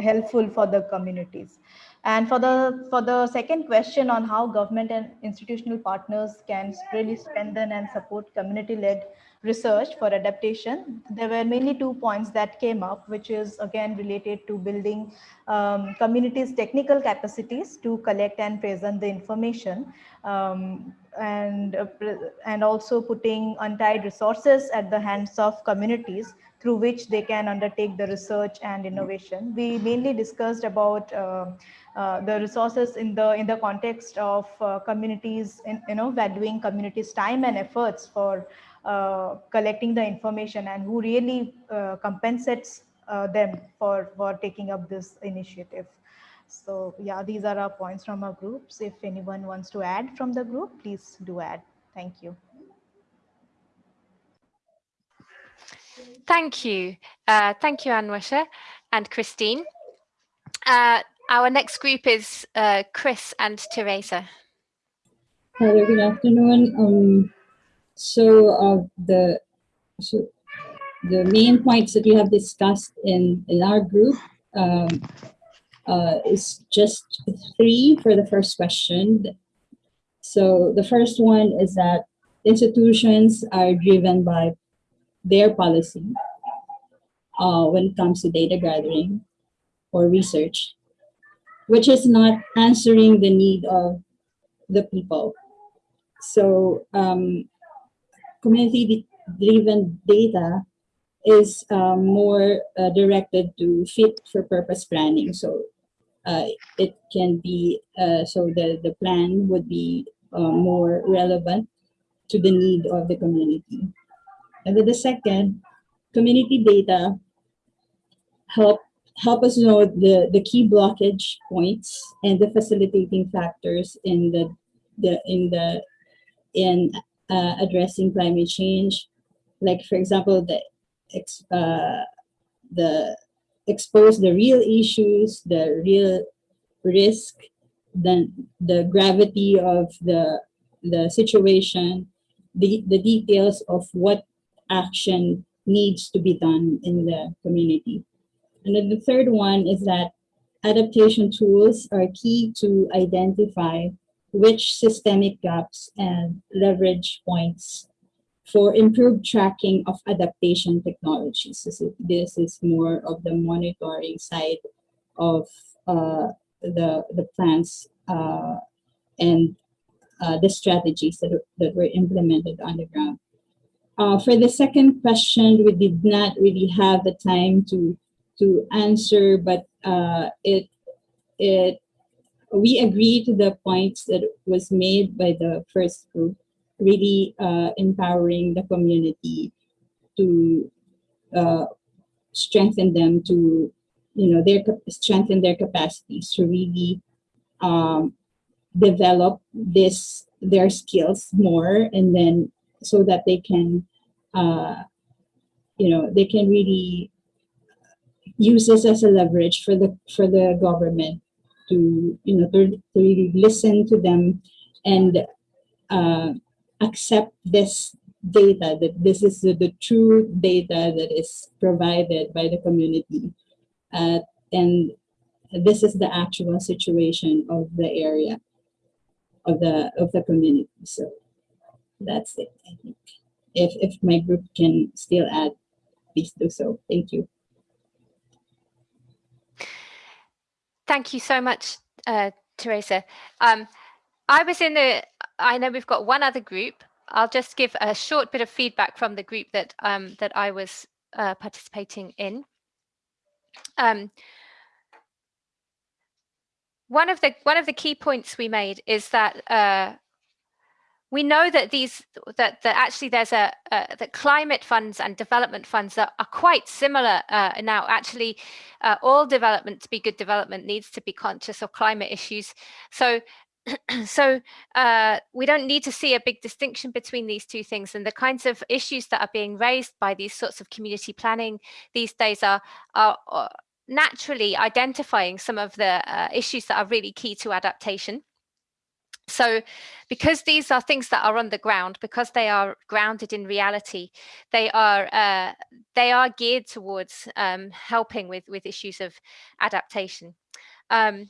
helpful for the communities. And for the for the second question on how government and institutional partners can really strengthen and support community-led research for adaptation, there were mainly two points that came up, which is again related to building um, communities' technical capacities to collect and present the information, um, and uh, and also putting untied resources at the hands of communities through which they can undertake the research and innovation. We mainly discussed about uh, uh, the resources in the in the context of uh, communities, in, you know, valuing communities' time and efforts for collecting the information and who really uh, compensates uh, them for for taking up this initiative. So yeah, these are our points from our groups. If anyone wants to add from the group, please do add. Thank you. Thank you. Uh, thank you, Anwesha and Christine. Uh, our next group is uh, Chris and Teresa. Hello, good afternoon. Um, so uh, the so the main points that we have discussed in in our group um, uh, is just three for the first question. So the first one is that institutions are driven by their policy uh, when it comes to data gathering or research, which is not answering the need of the people. So um, community-driven data is um, more uh, directed to fit for purpose planning. So uh, it can be, uh, so the, the plan would be uh, more relevant to the need of the community. And then the second, community data help help us know the, the key blockage points and the facilitating factors in the, the in the in uh, addressing climate change. Like for example, the ex, uh, the expose the real issues, the real risk, then the gravity of the the situation, the, the details of what action needs to be done in the community. And then the third one is that adaptation tools are key to identify which systemic gaps and leverage points for improved tracking of adaptation technologies. This is more of the monitoring side of uh, the, the plans uh, and uh, the strategies that, that were implemented on the ground. Uh, for the second question, we did not really have the time to to answer, but uh, it it we agree to the points that was made by the first group, really uh, empowering the community to uh, strengthen them to you know their strengthen their capacities to really um, develop this their skills more and then so that they can, uh, you know, they can really use this as a leverage for the for the government to, you know, to, to really listen to them and uh, accept this data, that this is the, the true data that is provided by the community. Uh, and this is the actual situation of the area, of the, of the community. So that's it, I think. If, if my group can still add, please do so. Thank you. Thank you so much, uh, Teresa. Um, I was in the, I know we've got one other group. I'll just give a short bit of feedback from the group that um, that I was uh, participating in. Um, one of the one of the key points we made is that uh, we know that these that that actually there's a that climate funds and development funds are, are quite similar uh, now. Actually uh, all development to be good development needs to be conscious of climate issues. So so uh, we don't need to see a big distinction between these two things. And the kinds of issues that are being raised by these sorts of community planning these days are, are, are naturally identifying some of the uh, issues that are really key to adaptation so because these are things that are on the ground, because they are grounded in reality, they are uh, they are geared towards um, helping with, with issues of adaptation. Um,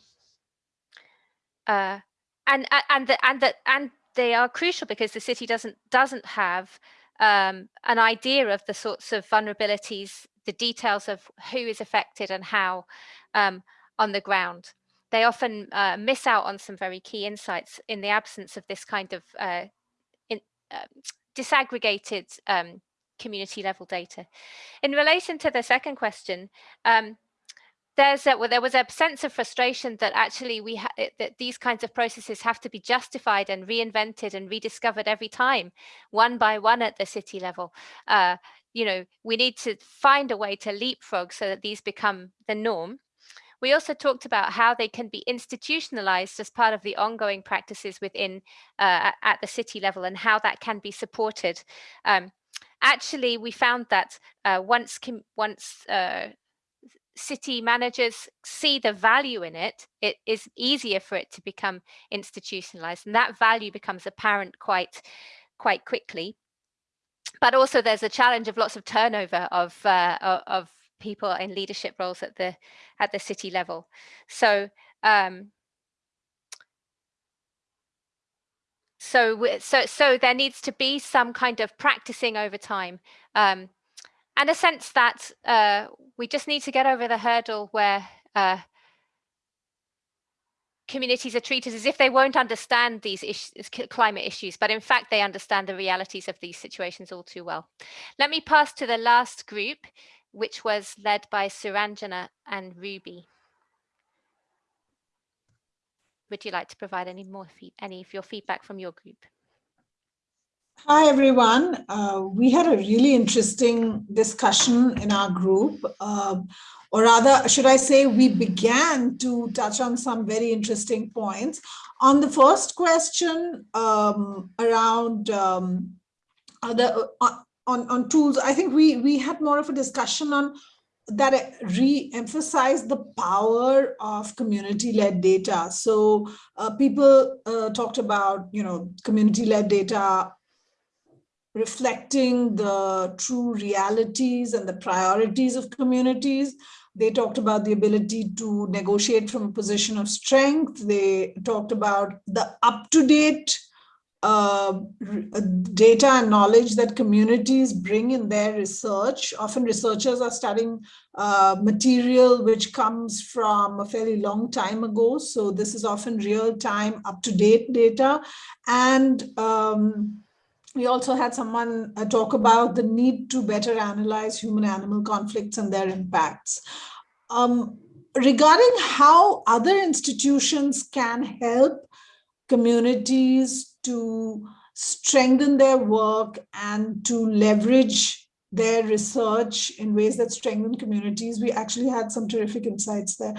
uh, and and the, and that and they are crucial because the city doesn't doesn't have um, an idea of the sorts of vulnerabilities, the details of who is affected and how um, on the ground they often uh, miss out on some very key insights in the absence of this kind of uh, in, uh, disaggregated um, community level data. In relation to the second question, um, there's a, well, there was a sense of frustration that actually we that these kinds of processes have to be justified and reinvented and rediscovered every time, one by one at the city level. Uh, you know, we need to find a way to leapfrog so that these become the norm. We also talked about how they can be institutionalized as part of the ongoing practices within uh, at the city level and how that can be supported. Um, actually, we found that uh, once once uh, city managers see the value in it, it is easier for it to become institutionalized and that value becomes apparent quite quite quickly but also there's a challenge of lots of turnover of uh, of people in leadership roles at the at the city level. So um, so so so there needs to be some kind of practicing over time um, and a sense that uh, we just need to get over the hurdle where uh, communities are treated as if they won't understand these issues, climate issues, but in fact they understand the realities of these situations all too well. Let me pass to the last group, which was led by Suranjana and Ruby. Would you like to provide any more any of your feedback from your group? Hi, everyone. Uh, we had a really interesting discussion in our group, uh, or rather, should I say, we began to touch on some very interesting points. On the first question um, around um, other, uh, on, on tools, I think we, we had more of a discussion on that re-emphasize the power of community-led data. So uh, people uh, talked about, you know, community-led data reflecting the true realities and the priorities of communities. They talked about the ability to negotiate from a position of strength. They talked about the up-to-date uh, data and knowledge that communities bring in their research. Often researchers are studying uh, material which comes from a fairly long time ago. So this is often real-time, up-to-date data. And um, we also had someone uh, talk about the need to better analyze human-animal conflicts and their impacts. Um, regarding how other institutions can help communities to strengthen their work and to leverage their research in ways that strengthen communities. We actually had some terrific insights there.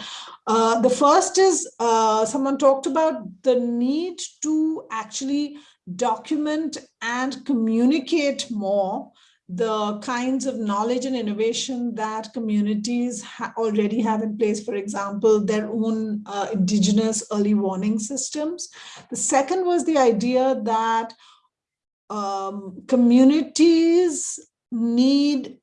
Uh, the first is uh, someone talked about the need to actually document and communicate more the kinds of knowledge and innovation that communities ha already have in place, for example, their own uh, indigenous early warning systems. The second was the idea that um, communities need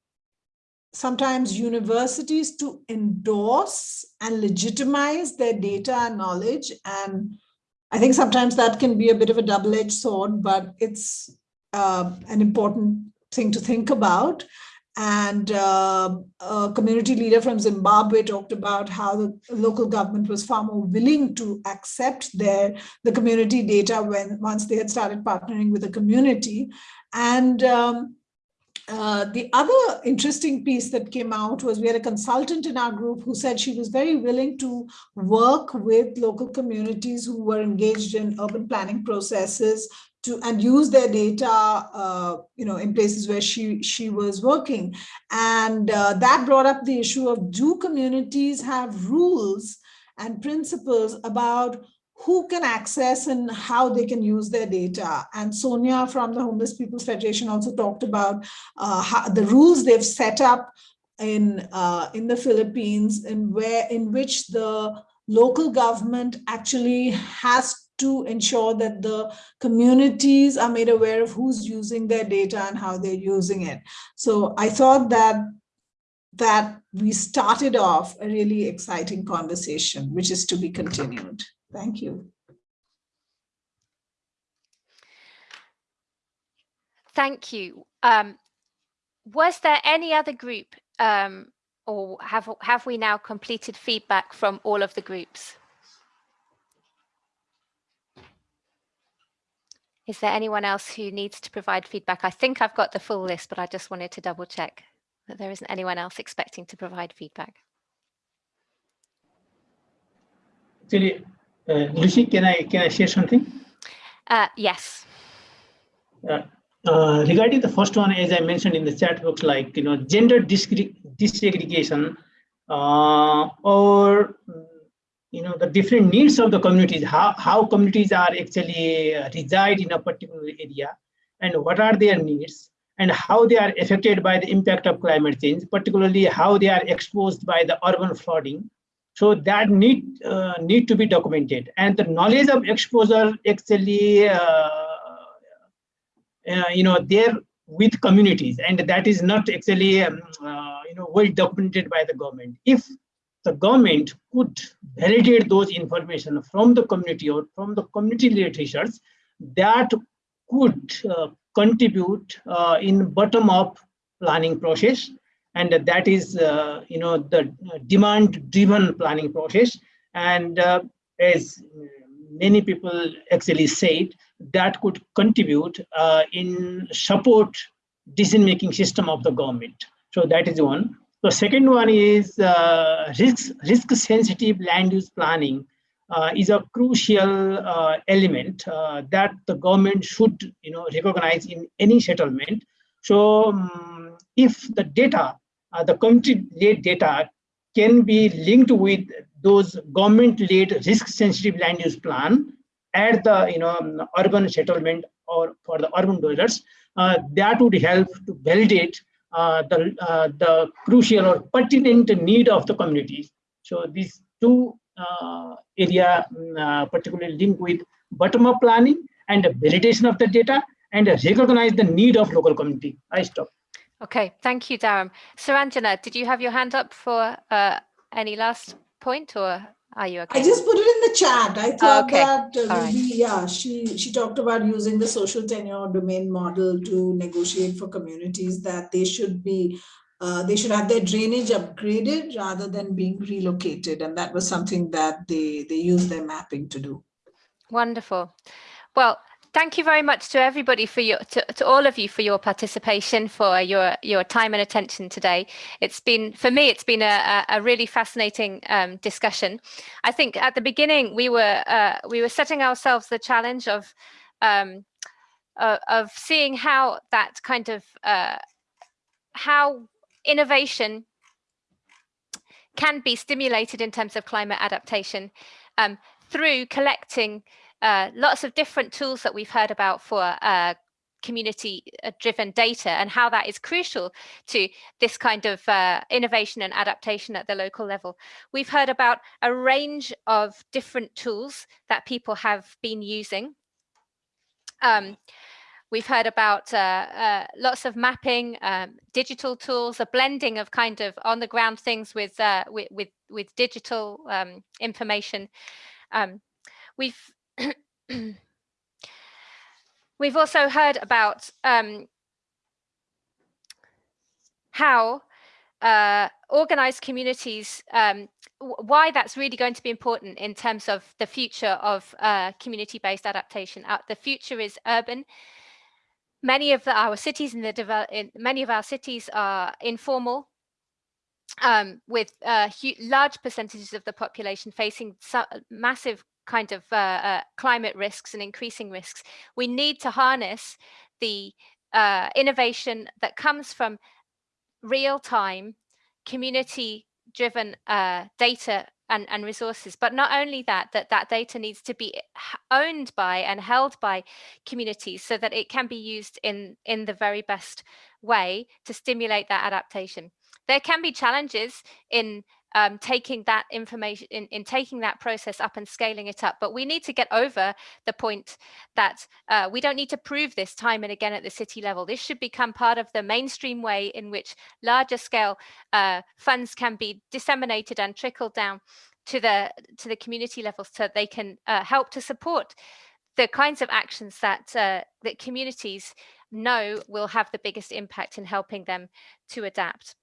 sometimes universities to endorse and legitimize their data and knowledge. And I think sometimes that can be a bit of a double-edged sword, but it's uh, an important thing to think about. And uh, a community leader from Zimbabwe talked about how the local government was far more willing to accept their the community data when once they had started partnering with the community. And um, uh, the other interesting piece that came out was we had a consultant in our group who said she was very willing to work with local communities who were engaged in urban planning processes to and use their data, uh, you know, in places where she she was working, and uh, that brought up the issue of do communities have rules and principles about who can access and how they can use their data. And Sonia from the Homeless People's Federation also talked about uh, how, the rules they've set up in uh, in the Philippines, and where in which the local government actually has to ensure that the communities are made aware of who's using their data and how they're using it. So I thought that that we started off a really exciting conversation, which is to be continued. Thank you. Thank you. Um, was there any other group um, or have, have we now completed feedback from all of the groups? Is there anyone else who needs to provide feedback? I think I've got the full list, but I just wanted to double check that there isn't anyone else expecting to provide feedback. Actually, uh, Lucy, can I can I share something? Uh, yes. Uh, uh, regarding the first one, as I mentioned in the chat box, like you know, gender disaggregation uh, or you know the different needs of the communities how how communities are actually uh, reside in a particular area and what are their needs and how they are affected by the impact of climate change particularly how they are exposed by the urban flooding. So that need uh, need to be documented. And the knowledge of exposure actually uh, uh, you know there with communities and that is not actually um, uh, you know well documented by the government. If the government could validate those information from the community or from the community research that could uh, contribute uh, in bottom up planning process. And that is uh, you know the demand driven planning process. And uh, as many people actually said that could contribute uh, in support decision making system of the government. So that is one the second one is uh, risk, risk sensitive land use planning uh, is a crucial uh, element uh, that the government should you know, recognize in any settlement. So um, if the data, uh, the community-led data can be linked with those government-led risk-sensitive land use plan at the you know urban settlement or for the urban dwellers, uh, that would help to validate the, uh, the crucial or pertinent need of the communities. So these two uh, area mm, particularly linked with bottom-up planning and validation of the data and recognize the need of local community. I stop. Okay, thank you, Dharam. Suranjana, did you have your hand up for uh, any last point or are you okay? I just put it in the chat. I thought okay. that uh, right. yeah, she she talked about using the social tenure domain model to negotiate for communities that they should be uh, they should have their drainage upgraded rather than being relocated, and that was something that they they use their mapping to do. Wonderful. Well, thank you very much to everybody for your to, to all of you for your participation for your your time and attention today. It's been for me it's been a, a really fascinating um, discussion. I think at the beginning we were uh, we were setting ourselves the challenge of um, uh, of seeing how that kind of uh, how innovation can be stimulated in terms of climate adaptation um, through collecting uh, lots of different tools that we've heard about for uh, community uh, driven data and how that is crucial to this kind of uh, innovation and adaptation at the local level. We've heard about a range of different tools that people have been using. Um, we've heard about uh, uh, lots of mapping, um, digital tools, a blending of kind of on the ground things with uh, with, with, with digital um, information. Um, we've we've also heard about um, how uh, organized communities, um, why that's really going to be important in terms of the future of uh, community-based adaptation. Uh, the future is urban. Many of the, our cities in the in, many of our cities are informal, um, with uh, large percentages of the population facing massive kind of uh, uh, climate risks and increasing risks. We need to harness the uh, innovation that comes from real time community driven uh, data and, and resources. But not only that, that that data needs to be owned by and held by communities so that it can be used in, in the very best way to stimulate that adaptation. There can be challenges in um, taking that information in, in taking that process up and scaling it up. But we need to get over the point that uh, we don't need to prove this time and again at the city level. This should become part of the mainstream way in which larger scale uh, funds can be disseminated and trickled down to the to the community level so they can uh, help to support the kinds of actions that uh, that communities know will have the biggest impact in helping them to adapt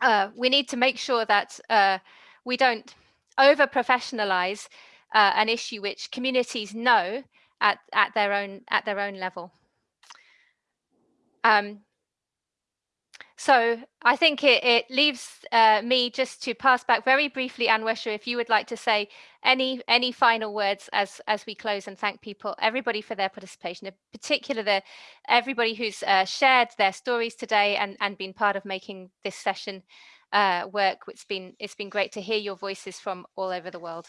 uh, we need to make sure that uh, we don't over professionalize uh, an issue which communities know at, at their own at their own level. Um, so I think it, it leaves uh, me just to pass back very briefly, Anwesha, if you would like to say any any final words as as we close and thank people, everybody for their participation, in particular the everybody who's uh, shared their stories today and and been part of making this session uh, work. It's been it's been great to hear your voices from all over the world.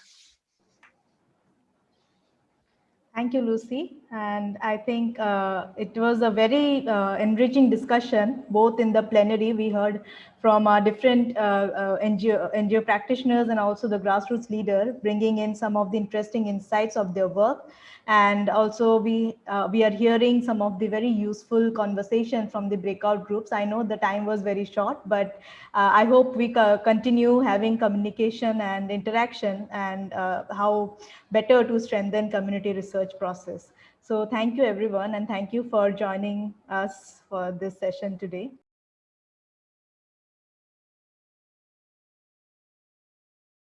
Thank you, Lucy. And I think uh, it was a very uh, enriching discussion, both in the plenary, we heard from our different uh, NGO, uh, NGO practitioners and also the grassroots leader, bringing in some of the interesting insights of their work. And also we, uh, we are hearing some of the very useful conversation from the breakout groups. I know the time was very short, but uh, I hope we continue having communication and interaction and how better to strengthen community research process. So thank you everyone and thank you for joining us for this session today.